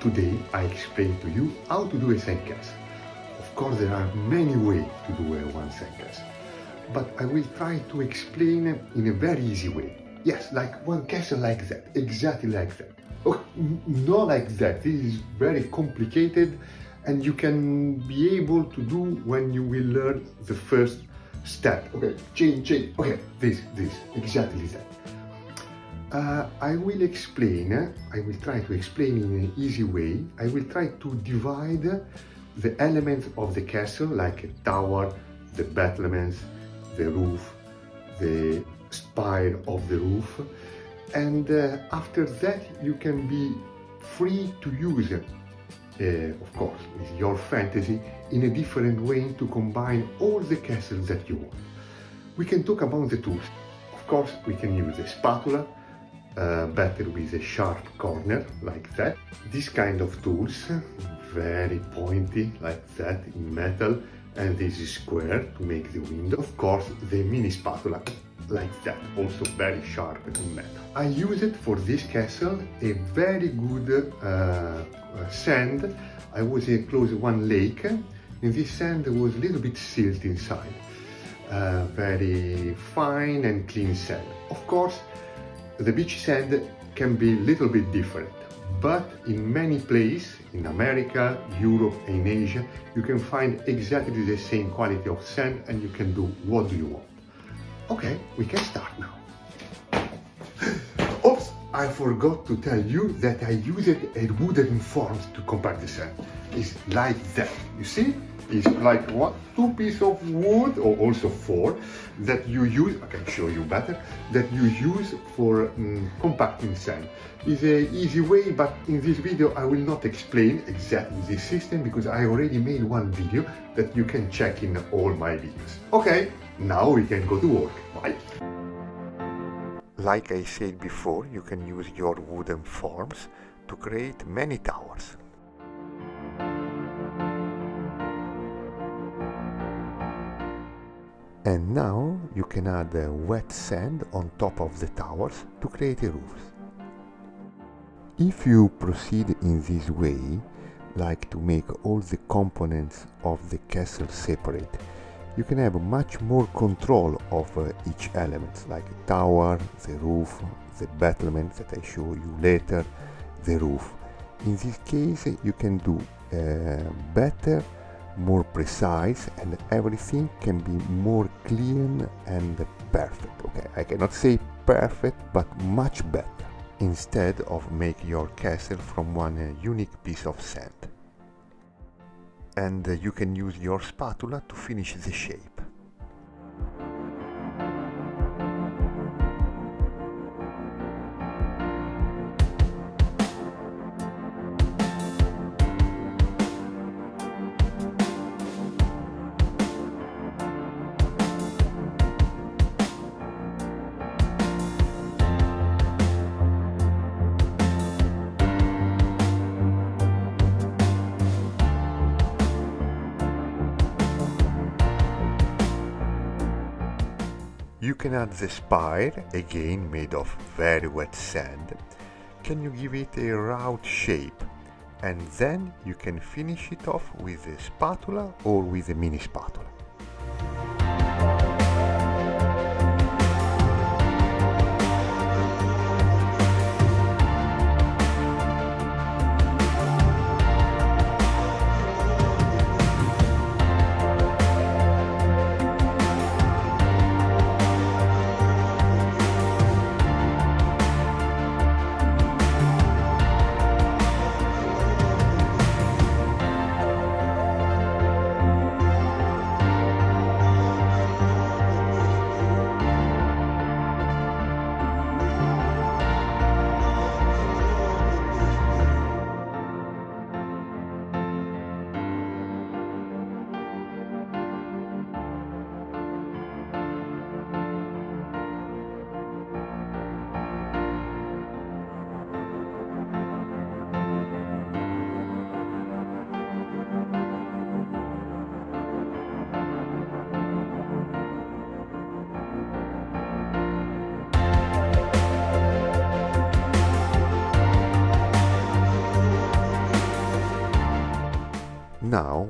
today I explain to you how to do a sandcastle. Of course there are many ways to do a one sandcastle, but I will try to explain in a very easy way. Yes, like one castle like that, exactly like that. Oh, not like that, this is very complicated and you can be able to do when you will learn the first step. Okay, change, change, okay, this, this, exactly that. Uh, I will explain, uh, I will try to explain in an easy way. I will try to divide the elements of the castle like a tower, the battlements, the roof, the spire of the roof. And uh, after that you can be free to use, uh, of course, with your fantasy in a different way to combine all the castles that you want. We can talk about the tools. Of course, we can use a spatula, uh, better with a sharp corner like that. This kind of tools, very pointy like that in metal and this is square to make the window. Of course the mini spatula like that, also very sharp in metal. I use it for this castle, a very good uh, sand. I was uh, close one lake and this sand was a little bit silt inside. Uh, very fine and clean sand. Of course, the beach sand can be a little bit different, but in many places, in America, Europe and Asia, you can find exactly the same quality of sand and you can do what you want. Okay, we can start now. I forgot to tell you that I used a wooden form to compact the sand. It's like that, you see? It's like one, two pieces of wood or also four that you use, I can show you better, that you use for um, compacting sand. It's a easy way, but in this video I will not explain exactly this system because I already made one video that you can check in all my videos. Okay, now we can go to work. Bye. Like I said before, you can use your wooden forms to create many towers. And now you can add wet sand on top of the towers to create a roof. If you proceed in this way, like to make all the components of the castle separate, you can have much more control of uh, each element, like the tower, the roof, the battlement that I show you later, the roof. In this case, you can do uh, better more precise and everything can be more clean and perfect okay? I cannot say perfect but much better. Instead of make your castle from one uh, unique piece of sand and you can use your spatula to finish the shape You can add the spire, again made of very wet sand. Can you give it a round shape? And then you can finish it off with a spatula or with a mini spatula.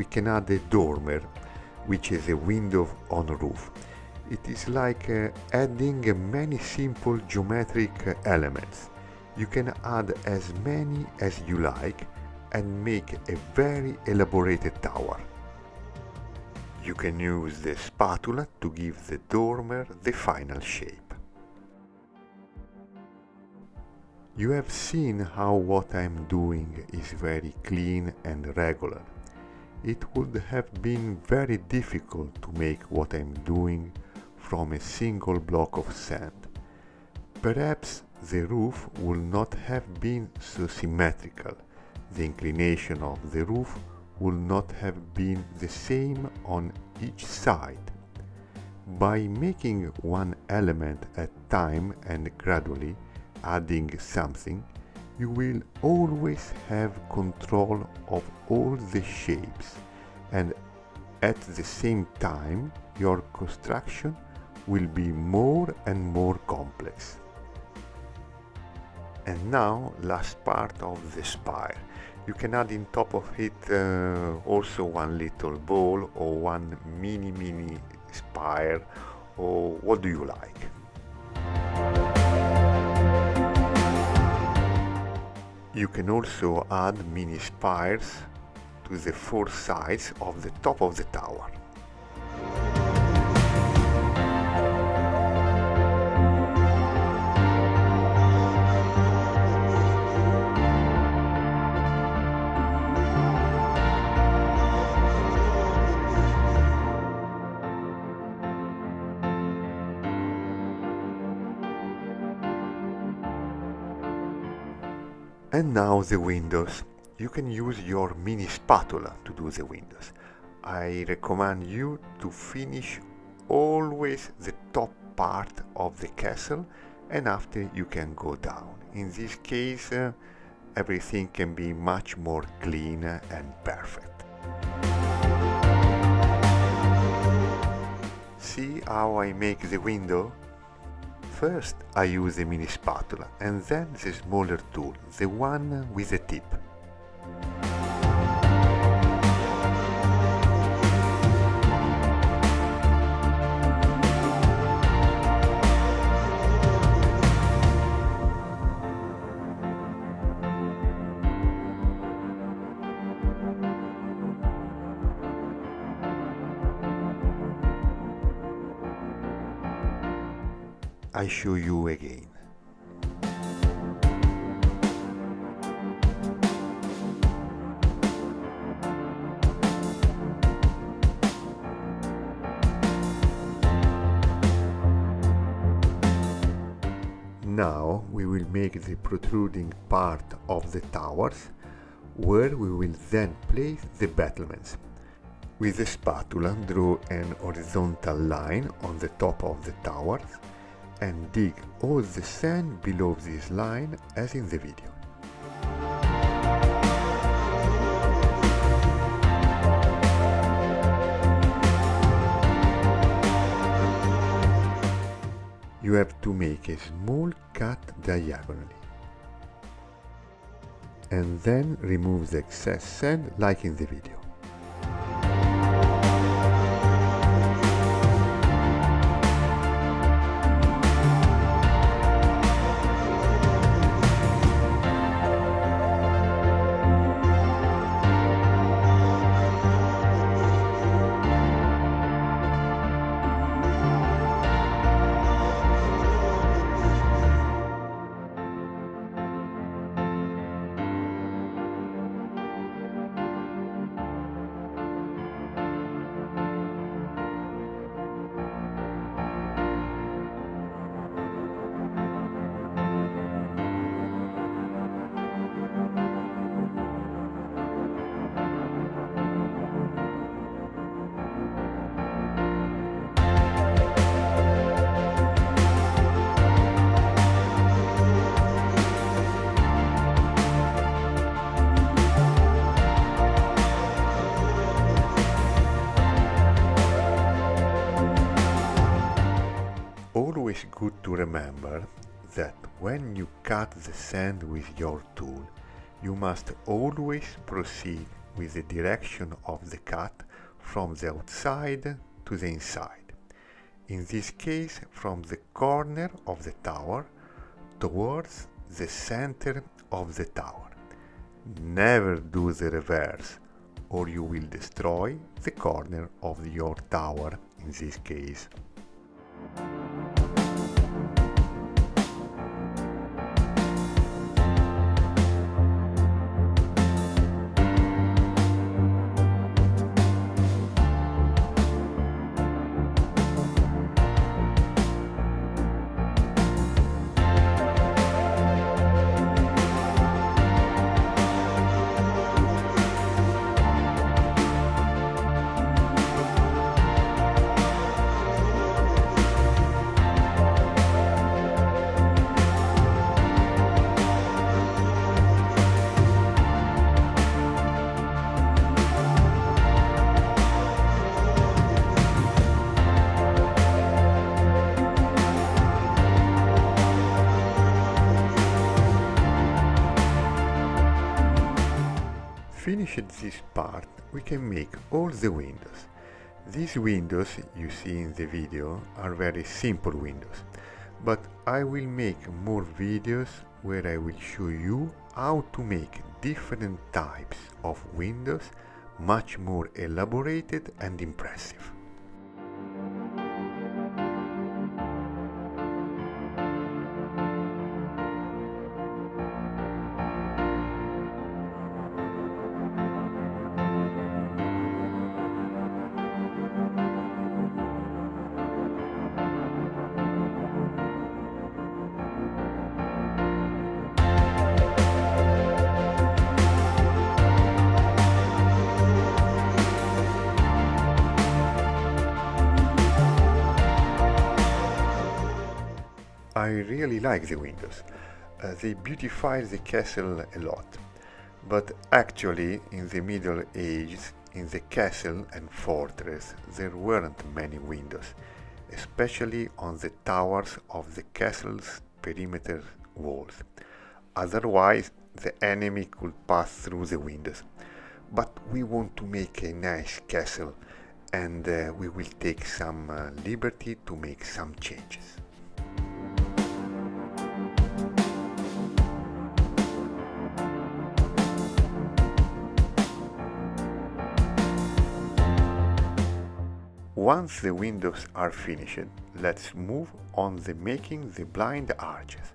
We can add a dormer, which is a window on roof. It is like uh, adding many simple geometric elements. You can add as many as you like and make a very elaborated tower. You can use the spatula to give the dormer the final shape. You have seen how what I'm doing is very clean and regular. It would have been very difficult to make what I'm doing from a single block of sand. Perhaps the roof would not have been so symmetrical. The inclination of the roof would not have been the same on each side. By making one element at time and gradually adding something, you will always have control of all the shapes and at the same time your construction will be more and more complex. And now last part of the spire. You can add in top of it uh, also one little ball or one mini mini spire or what do you like. You can also add mini spires to the four sides of the top of the tower. And now the windows. You can use your mini spatula to do the windows. I recommend you to finish always the top part of the castle and after you can go down. In this case uh, everything can be much more clean and perfect. See how I make the window? First I use the mini spatula and then the smaller tool, the one with the tip. I show you again. Now we will make the protruding part of the towers where we will then place the battlements. With the spatula draw an horizontal line on the top of the towers and dig all the sand below this line as in the video. You have to make a small cut diagonally and then remove the excess sand like in the video. Good to remember that when you cut the sand with your tool, you must always proceed with the direction of the cut from the outside to the inside. In this case, from the corner of the tower towards the center of the tower. Never do the reverse or you will destroy the corner of your tower in this case. Finished this part, we can make all the windows. These windows you see in the video are very simple windows, but I will make more videos where I will show you how to make different types of windows much more elaborated and impressive. I really like the windows. Uh, they beautify the castle a lot. But actually, in the Middle Ages, in the castle and fortress, there weren't many windows, especially on the towers of the castle's perimeter walls. Otherwise, the enemy could pass through the windows. But we want to make a nice castle and uh, we will take some uh, liberty to make some changes. Once the windows are finished, let's move on the making the blind arches.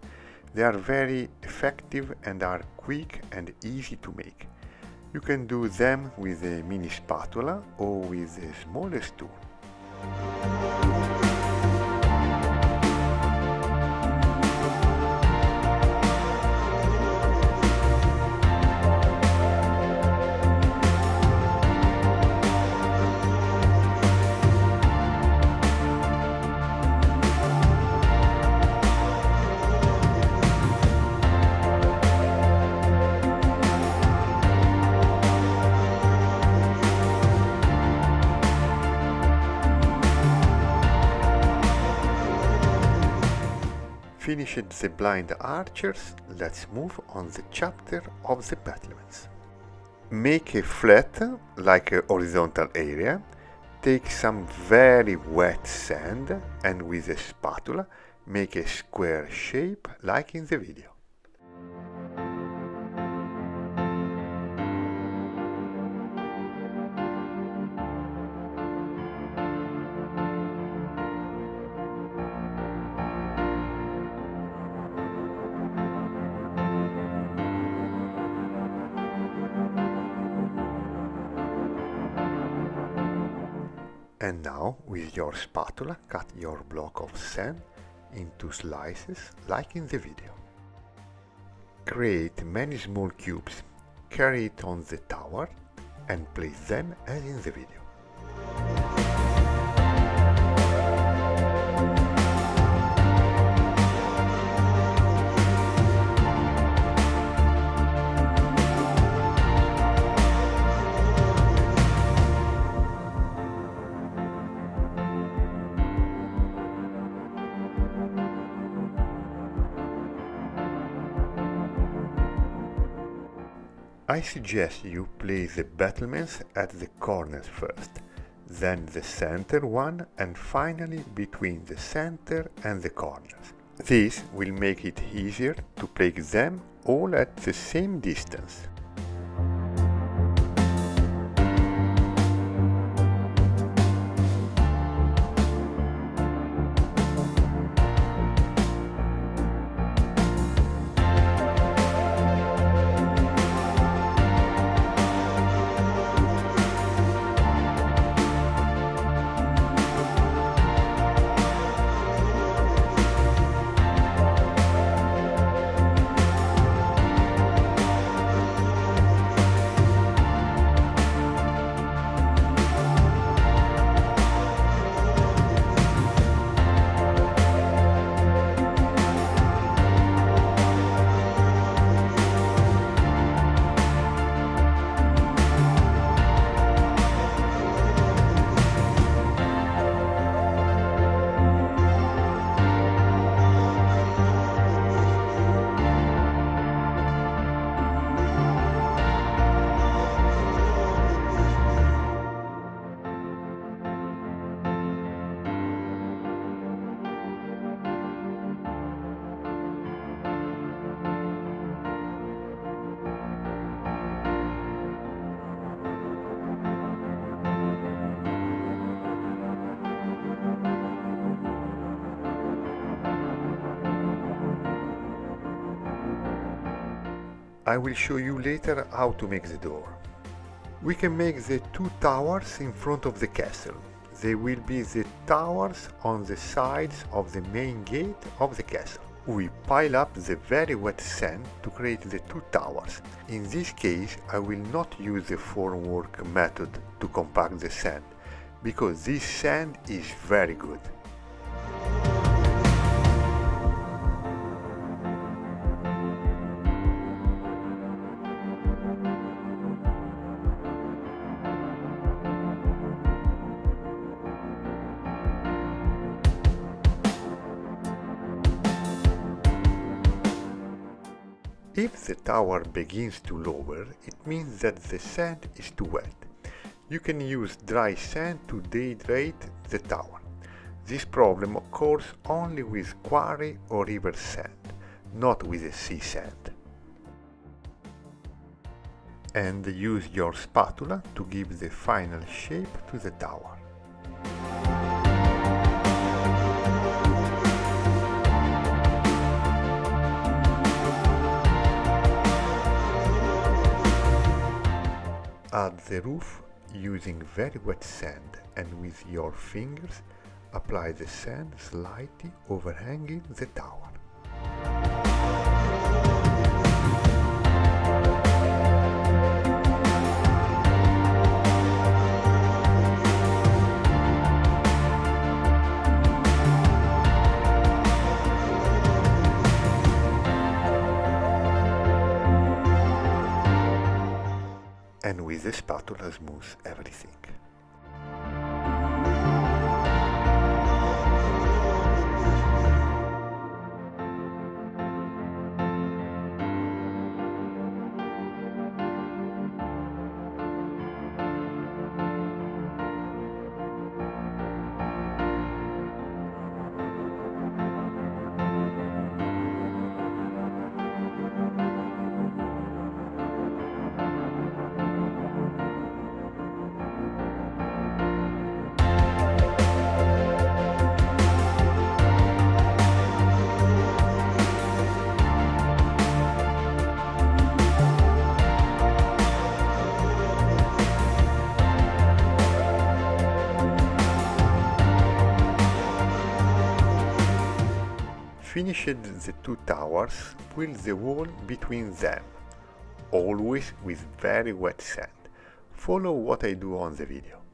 They are very effective and are quick and easy to make. You can do them with a mini spatula or with the smallest tool. Finished the blind archers, let's move on the chapter of the battlements. Make a flat, like a horizontal area, take some very wet sand and with a spatula make a square shape like in the video. Your spatula, cut your block of sand into slices like in the video. Create many small cubes, carry it on the tower and place them as in the video. I suggest you place the battlements at the corners first, then the center one and finally between the center and the corners. This will make it easier to place them all at the same distance. I will show you later how to make the door. We can make the two towers in front of the castle. They will be the towers on the sides of the main gate of the castle. We pile up the very wet sand to create the two towers. In this case I will not use the formwork method to compact the sand, because this sand is very good. Tower begins to lower, it means that the sand is too wet. You can use dry sand to dehydrate the tower. This problem occurs only with quarry or river sand, not with the sea sand. And use your spatula to give the final shape to the tower. Add the roof using very wet sand and with your fingers apply the sand slightly overhanging the tower. The spatula smooth everything. Finished the two towers, fill the wall between them, always with very wet sand. Follow what I do on the video.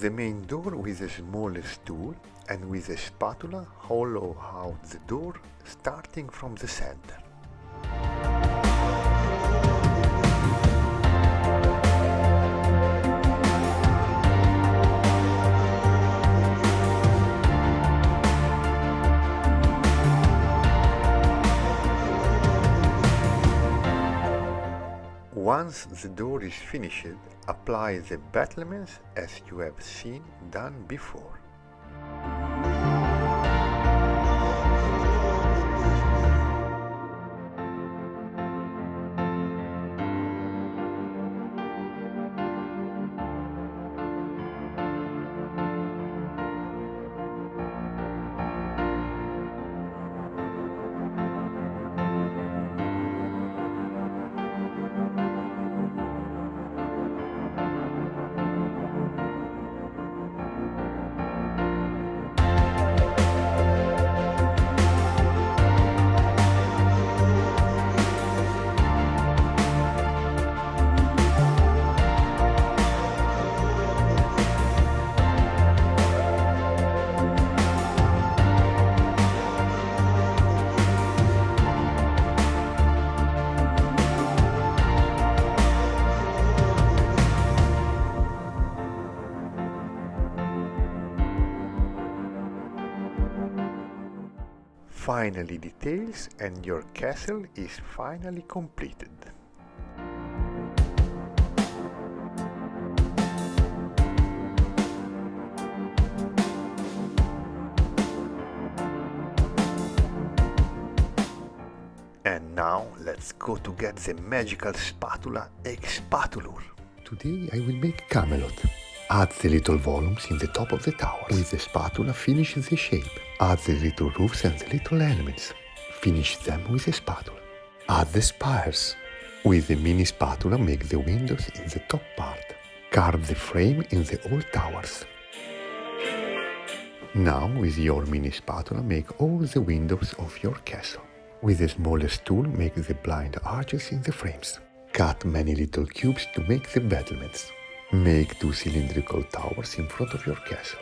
The main door with a small stool and with a spatula hollow out the door starting from the center. Once the door is finished, apply the battlements as you have seen done before. Finally details and your castle is finally completed. And now let's go to get the magical spatula Expatulur. Today I will make Camelot. Add the little volumes in the top of the tower. With the spatula finish the shape. Add the little roofs and the little elements. Finish them with a spatula. Add the spires. With the mini spatula make the windows in the top part. Carve the frame in the old towers. Now with your mini spatula make all the windows of your castle. With a smallest tool make the blind arches in the frames. Cut many little cubes to make the battlements. Make two cylindrical towers in front of your castle.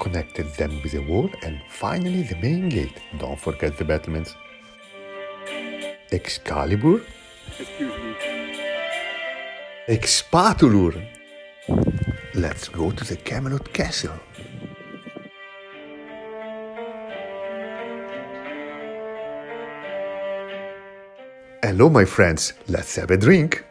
Connected them with a wall and finally the main gate. Don't forget the battlements. Excalibur. Excuse me. Expatulur. Let's go to the Camelot Castle. Hello, my friends. Let's have a drink.